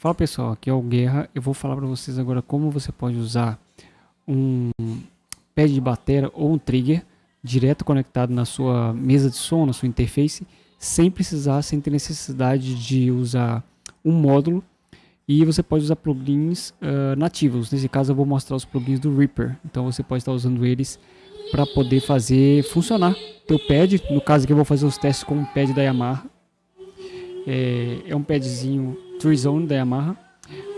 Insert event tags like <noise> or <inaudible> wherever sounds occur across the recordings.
Fala pessoal, aqui é o Guerra. Eu vou falar para vocês agora como você pode usar um pad de bateria ou um trigger direto conectado na sua mesa de som, na sua interface, sem precisar, sem ter necessidade de usar um módulo. E você pode usar plugins uh, nativos. Nesse caso eu vou mostrar os plugins do Reaper. Então você pode estar usando eles para poder fazer funcionar teu pad. No caso aqui eu vou fazer os testes com o pad da Yamaha. É, é um padzinho Zone da Yamaha,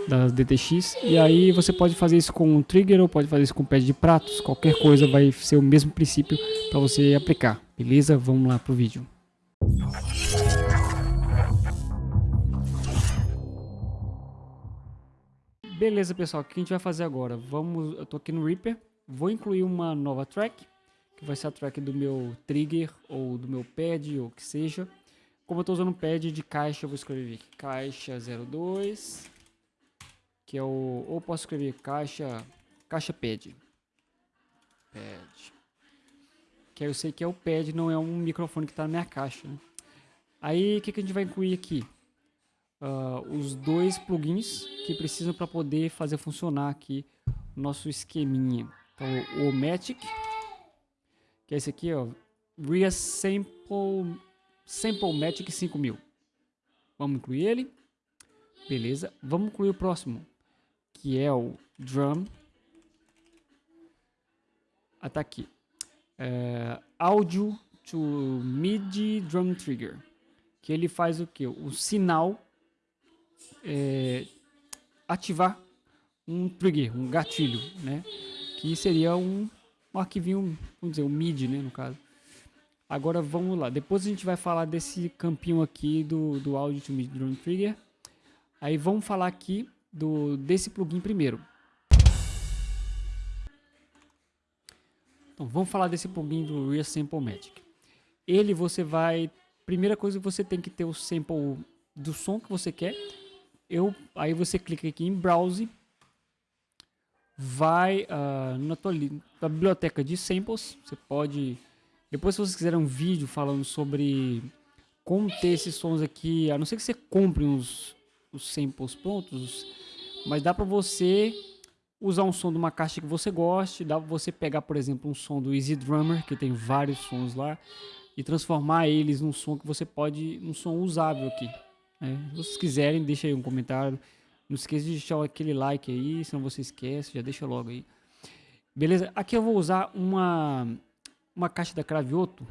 da DTX. E aí você pode fazer isso com um trigger ou pode fazer isso com pad de pratos. Qualquer coisa vai ser o mesmo princípio para você aplicar. Beleza? Vamos lá pro vídeo. Beleza, pessoal. O que a gente vai fazer agora? Vamos, eu tô aqui no Reaper. Vou incluir uma nova track, que vai ser a track do meu trigger ou do meu pad ou que seja. Como eu estou usando um pad de caixa, eu vou escrever aqui caixa 02, que é o ou posso escrever caixa caixa pad. Pad. Que aí eu sei que é o pad, não é um microfone que está na minha caixa. Né? Aí o que, que a gente vai incluir aqui? Uh, os dois plugins que precisam para poder fazer funcionar aqui o nosso esqueminha. Então o Omatic, que é esse aqui, ó, Reassemble Sample Matic 5000. Vamos incluir ele. Beleza. Vamos incluir o próximo, que é o Drum. Ah, tá aqui. É, Audio to MIDI Drum Trigger. Que ele faz o que? O sinal é, ativar um trigger, um gatilho, né? Que seria um, um arquivinho, vamos dizer, um MIDI, né, no caso. Agora vamos lá. Depois a gente vai falar desse campinho aqui do, do Audio to Mid Drone Trigger. Aí vamos falar aqui do, desse plugin primeiro. Então vamos falar desse plugin do Real Sample Magic. Ele você vai... Primeira coisa você tem que ter o sample do som que você quer. Eu, aí você clica aqui em Browse. Vai uh, na tua, tua biblioteca de samples. Você pode depois, se vocês quiserem um vídeo falando sobre como ter esses sons aqui, a não ser que você compre uns, os samples prontos, mas dá para você usar um som de uma caixa que você goste, dá para você pegar, por exemplo, um som do Easy Drummer, que tem vários sons lá, e transformar eles num som que você pode, um som usável aqui. Né? Se vocês quiserem, deixa aí um comentário. Não esqueça de deixar aquele like aí, senão você esquece, já deixa logo aí. Beleza? Aqui eu vou usar uma uma caixa da Cravioto,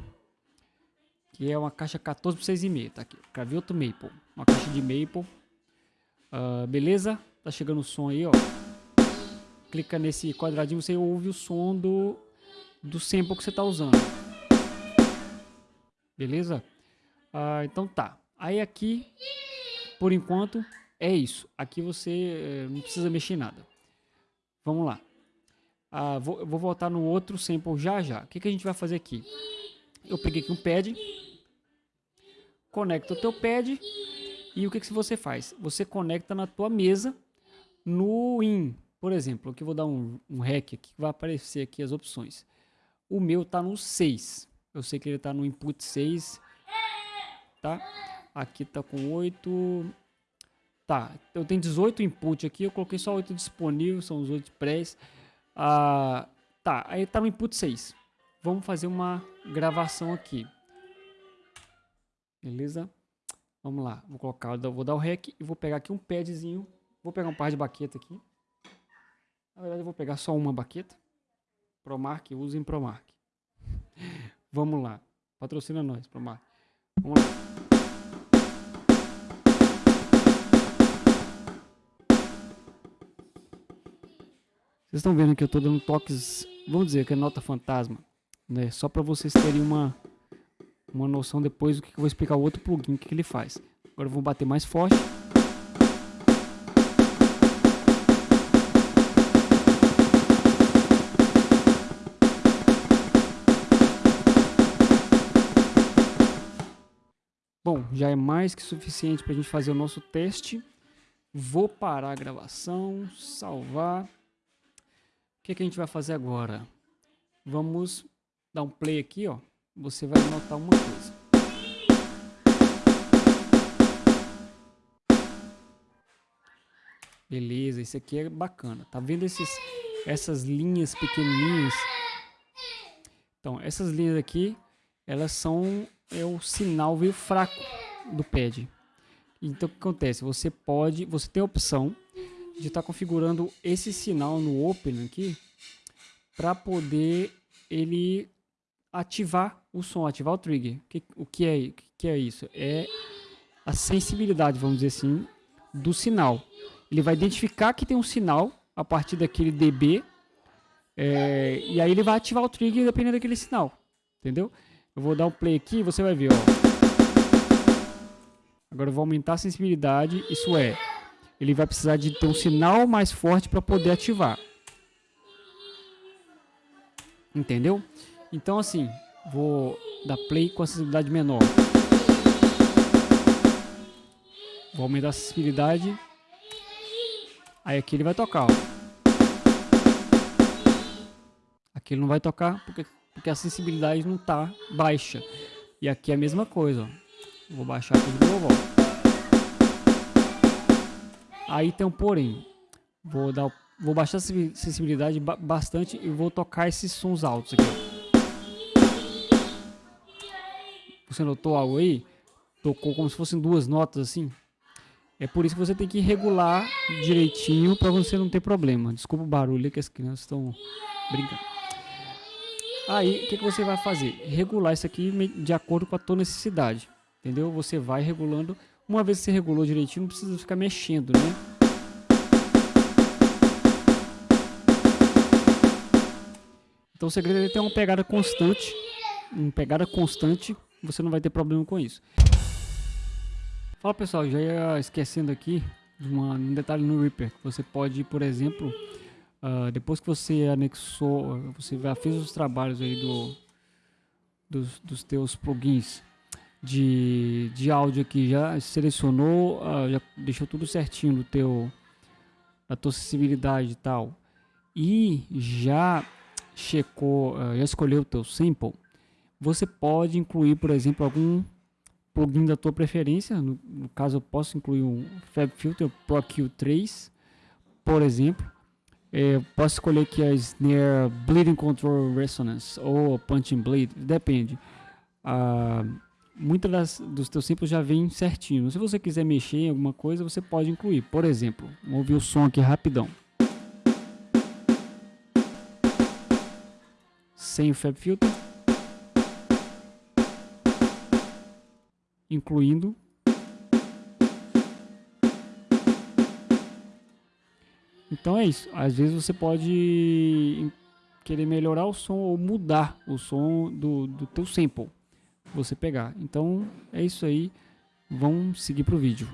que é uma caixa 14 por 6,5, tá aqui, Cravioto Maple, uma caixa de Maple, uh, beleza? Tá chegando o som aí, ó. Clica nesse quadradinho, você ouve o som do, do sample que você tá usando. Beleza? Uh, então tá. Aí aqui, por enquanto, é isso. Aqui você uh, não precisa mexer em nada. Vamos lá. Ah, vou, vou voltar no outro sample já já. O que, que a gente vai fazer aqui? Eu peguei aqui um pad, conecta o teu pad e o que, que você faz? Você conecta na tua mesa no in. Por exemplo, aqui eu vou dar um, um REC aqui, vai aparecer aqui as opções. O meu está no 6. Eu sei que ele está no input 6. Tá? Aqui está com 8. Tá, eu tenho 18 input aqui, eu coloquei só 8 disponíveis, são os 8 prés. Ah, tá, aí tá no input 6. Vamos fazer uma gravação aqui. Beleza? Vamos lá, vou colocar, vou dar o rec e vou pegar aqui um padzinho. Vou pegar um par de baqueta aqui. Na verdade eu vou pegar só uma baqueta. Promark, usem Promark. <laughs> Vamos lá. Patrocina nós, Promark. Vamos lá. Vocês estão vendo que eu estou dando toques, vamos dizer que é nota fantasma, né? Só para vocês terem uma, uma noção depois do que eu vou explicar o outro plugin, o que, que ele faz. Agora eu vou bater mais forte. Bom, já é mais que suficiente para a gente fazer o nosso teste. Vou parar a gravação, salvar. Que, que a gente vai fazer agora? Vamos dar um play aqui, ó. Você vai notar uma coisa. Beleza, isso aqui é bacana. Tá vendo esses, essas linhas pequenininhas? Então, essas linhas aqui, elas são é o sinal veio fraco do pad. Então, o que acontece? Você pode, você tem a opção de estar tá configurando esse sinal no Open aqui para poder ele ativar o som, ativar o trigger. O que, o que, é, que é isso? É a sensibilidade, vamos dizer assim, do sinal. Ele vai identificar que tem um sinal a partir daquele dB é, e aí ele vai ativar o trigger dependendo daquele sinal, entendeu? Eu vou dar um play aqui e você vai ver, ó. Agora eu vou aumentar a sensibilidade, isso é, ele vai precisar de ter um sinal mais forte para poder ativar. Entendeu? Então assim, vou dar play com a sensibilidade menor. Vou aumentar a sensibilidade. Aí aqui ele vai tocar, ó. Aqui ele não vai tocar porque, porque a sensibilidade não tá baixa. E aqui é a mesma coisa, ó. Vou baixar aqui de novo, ó. Aí tem um porém. Vou dar vou baixar a sensibilidade bastante e vou tocar esses sons altos aqui. Você notou algo aí? Tocou como se fossem duas notas assim. É por isso que você tem que regular direitinho para você não ter problema. Desculpa o barulho que as crianças estão brincando. Aí, o que, que você vai fazer? Regular isso aqui de acordo com a tua necessidade. Entendeu? Você vai regulando. Uma vez que você regulou direitinho, não precisa ficar mexendo, né? Então o segredo é ter uma pegada constante. Uma pegada constante, você não vai ter problema com isso. Fala pessoal, já ia esquecendo aqui uma, um detalhe no Reaper. Você pode, por exemplo, uh, depois que você anexou, você já fez os trabalhos aí do, dos, dos teus plugins de, de áudio aqui, já selecionou, uh, já deixou tudo certinho no teu, a tua acessibilidade e tal. E já checou, uh, já escolheu o teu sample, você pode incluir, por exemplo, algum plugin da tua preferência. No, no, caso, eu posso incluir um FabFilter Pro Q3, por exemplo. É, posso escolher aqui a Snare Bleeding Control Resonance ou Punching Blade, depende. Ah, muitas dos teus samples já vem certinho. Se você quiser mexer em alguma coisa, você pode incluir. Por exemplo, vamos ouvir o som aqui rapidão. Sem o FabFilter. incluindo Então é isso. Às vezes você pode querer melhorar o som ou mudar o som do, do teu sample. Você pegar. Então é isso aí. Vamos seguir para o vídeo.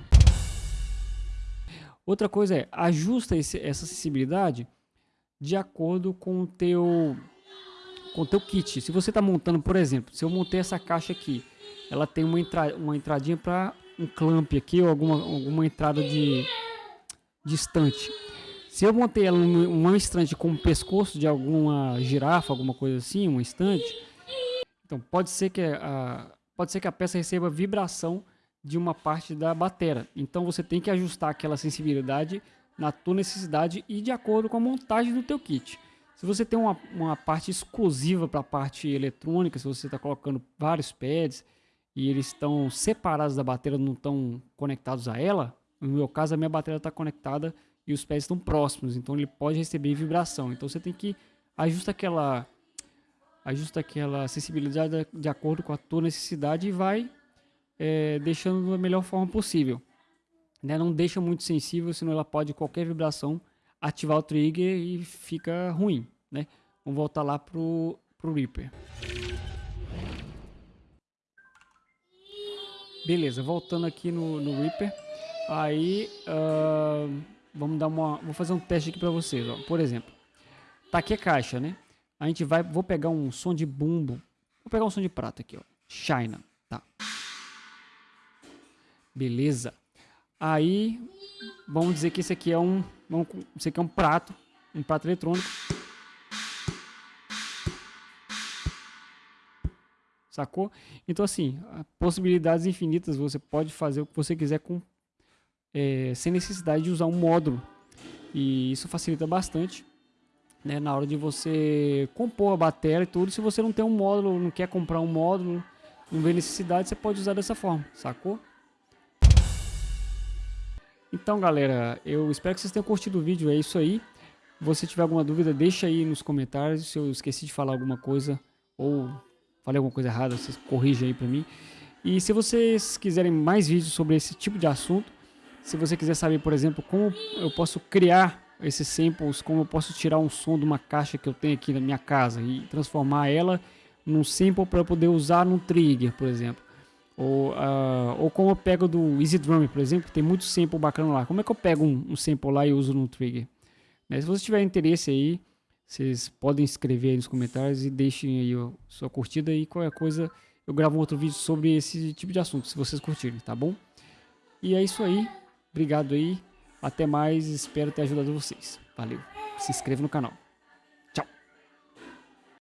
Outra coisa é, ajusta esse, essa sensibilidade de acordo com o teu, com teu kit. Se você está montando, por exemplo, se eu montei essa caixa aqui ela tem uma, entra, uma entradinha para um clamp aqui ou alguma, alguma entrada de distante. Se eu montei ela numa estante com o pescoço de alguma girafa, alguma coisa assim, uma estante, então pode ser que a, pode ser que a peça receba vibração de uma parte da bateria. Então você tem que ajustar aquela sensibilidade na tua necessidade e de acordo com a montagem do teu kit. Se você tem uma, uma parte exclusiva para a parte eletrônica, se você está colocando vários pads, e eles estão separados da bateria, não estão conectados a ela, no meu caso a minha bateria está conectada e os pés estão próximos, então ele pode receber vibração. Então você tem que ajustar aquela ajusta aquela sensibilidade de acordo com a tua necessidade e vai é, deixando da melhor forma possível. Né? Não deixa muito sensível, senão ela pode qualquer vibração ativar o trigger e fica ruim. Né? Vamos voltar lá pro, pro Reaper. Beleza, voltando aqui no, no Reaper. Aí, uh, vamos dar uma... Vou fazer um teste aqui para vocês, ó. Por exemplo, tá aqui a caixa, né? A gente vai... Vou pegar um som de bumbo. Vou pegar um som de prata aqui, ó. China, tá. Beleza. Aí, vamos dizer que esse aqui é um... Vamos, esse aqui é um prato. Um prato eletrônico. Sacou? Então, assim, possibilidades infinitas, você pode fazer o que você quiser com, é, sem necessidade de usar um módulo E isso facilita bastante né, na hora de você compor a bateria e tudo. Se você não tem um módulo, não quer comprar um módulo, não vê necessidade, você pode usar dessa forma, sacou? Então, galera, eu espero que vocês tenham curtido o vídeo, é isso aí. Se você tiver alguma dúvida, deixa aí nos comentários. Se eu esqueci de falar alguma coisa ou falei alguma coisa errada, vocês corrijam aí pra mim. E se vocês quiserem mais vídeos sobre esse tipo de assunto, se você quiser saber, por exemplo, como eu posso criar esses samples, como eu posso tirar um som de uma caixa que eu tenho aqui na minha casa e transformar ela num sample para poder usar num trigger, por exemplo. Ou, uh, ou como eu pego do Easy Drum, por exemplo, que tem muito sample bacana lá. Como é que eu pego um, um sample lá e uso no trigger? Né? Se você tiver interesse aí, vocês podem escrever aí nos comentários e deixem aí a sua curtida e qualquer coisa eu gravo outro vídeo sobre esse tipo de assunto, se vocês curtirem, tá bom? E é isso aí. Obrigado aí. Até mais. Espero ter ajudado vocês. Valeu. Se inscreva no canal.